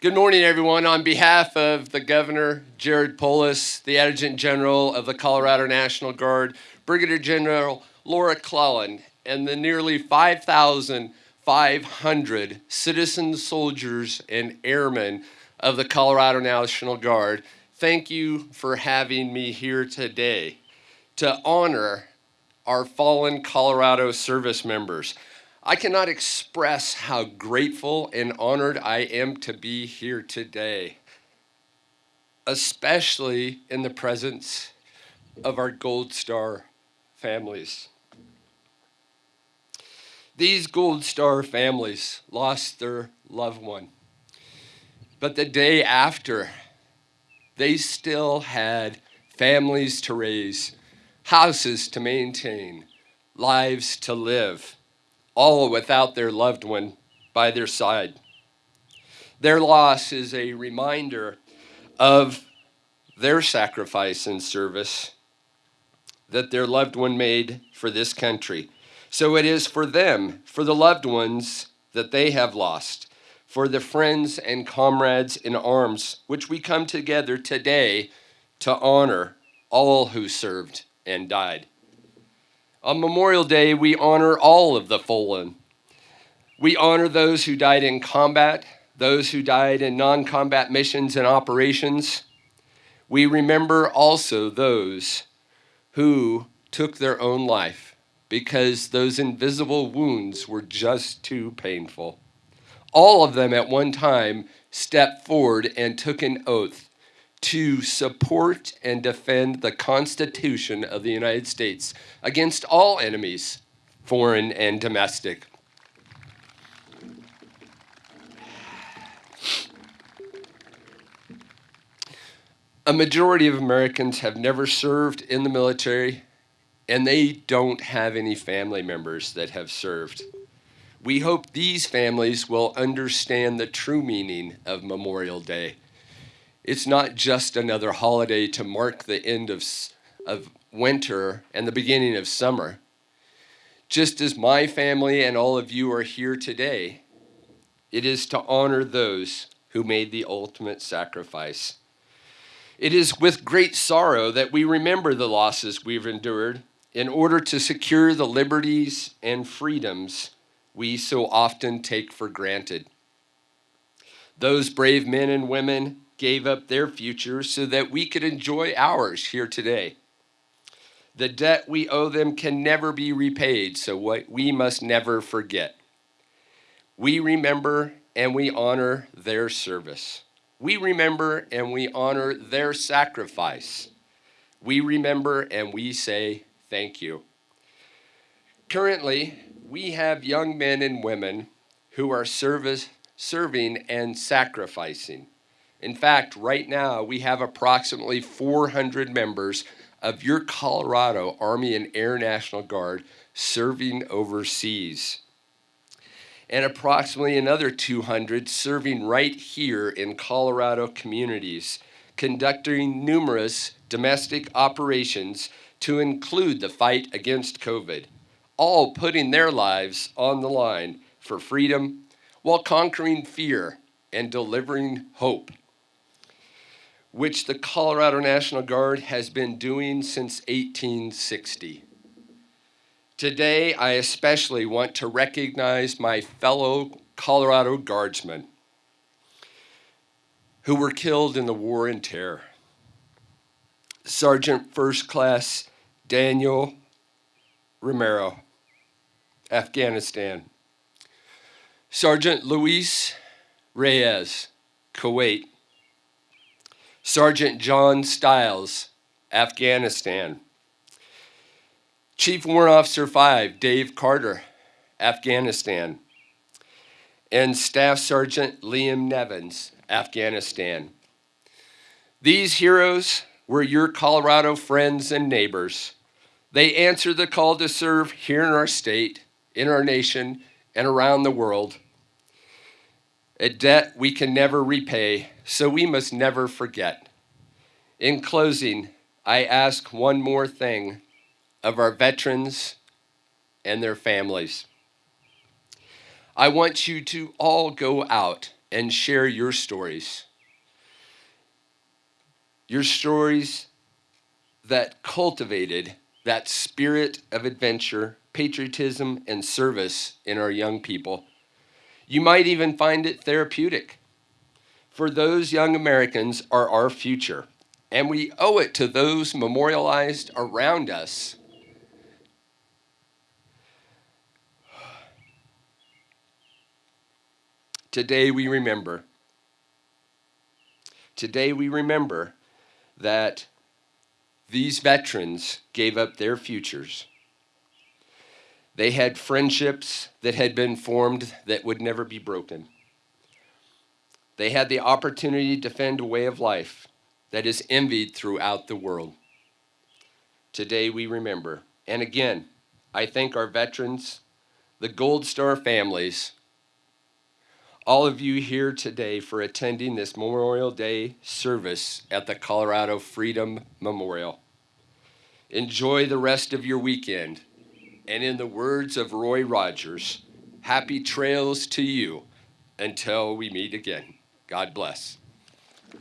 Good morning, everyone. On behalf of the Governor, Jared Polis, the Adjutant General of the Colorado National Guard, Brigadier General Laura Clellan, and the nearly 5,500 citizen soldiers and airmen of the Colorado National Guard, thank you for having me here today to honor our fallen Colorado service members. I cannot express how grateful and honored I am to be here today, especially in the presence of our Gold Star families. These Gold Star families lost their loved one, but the day after, they still had families to raise, houses to maintain, lives to live all without their loved one by their side. Their loss is a reminder of their sacrifice and service that their loved one made for this country. So it is for them, for the loved ones that they have lost, for the friends and comrades in arms, which we come together today to honor all who served and died. On Memorial Day, we honor all of the fallen. We honor those who died in combat, those who died in non combat missions and operations. We remember also those who took their own life because those invisible wounds were just too painful. All of them at one time stepped forward and took an oath to support and defend the Constitution of the United States against all enemies, foreign and domestic. A majority of Americans have never served in the military, and they don't have any family members that have served. We hope these families will understand the true meaning of Memorial Day it's not just another holiday to mark the end of, of winter and the beginning of summer. Just as my family and all of you are here today, it is to honor those who made the ultimate sacrifice. It is with great sorrow that we remember the losses we've endured in order to secure the liberties and freedoms we so often take for granted. Those brave men and women gave up their future so that we could enjoy ours here today. The debt we owe them can never be repaid, so what we must never forget. We remember and we honor their service. We remember and we honor their sacrifice. We remember and we say thank you. Currently, we have young men and women who are service, serving and sacrificing. In fact, right now we have approximately 400 members of your Colorado Army and Air National Guard serving overseas. And approximately another 200 serving right here in Colorado communities, conducting numerous domestic operations to include the fight against COVID, all putting their lives on the line for freedom while conquering fear and delivering hope which the Colorado National Guard has been doing since 1860. Today, I especially want to recognize my fellow Colorado Guardsmen who were killed in the War and Terror. Sergeant First Class Daniel Romero, Afghanistan. Sergeant Luis Reyes, Kuwait. Sergeant John Stiles, Afghanistan. Chief Warrant Officer 5, Dave Carter, Afghanistan. And Staff Sergeant Liam Nevins, Afghanistan. These heroes were your Colorado friends and neighbors. They answered the call to serve here in our state, in our nation, and around the world a debt we can never repay, so we must never forget. In closing, I ask one more thing of our veterans and their families. I want you to all go out and share your stories. Your stories that cultivated that spirit of adventure, patriotism, and service in our young people. You might even find it therapeutic. For those young Americans are our future, and we owe it to those memorialized around us Today we remember. Today we remember that these veterans gave up their futures. They had friendships that had been formed that would never be broken. They had the opportunity to defend a way of life that is envied throughout the world. Today we remember. And again, I thank our veterans, the Gold Star families, all of you here today for attending this Memorial Day service at the Colorado Freedom Memorial. Enjoy the rest of your weekend. And in the words of Roy Rogers, happy trails to you until we meet again. God bless.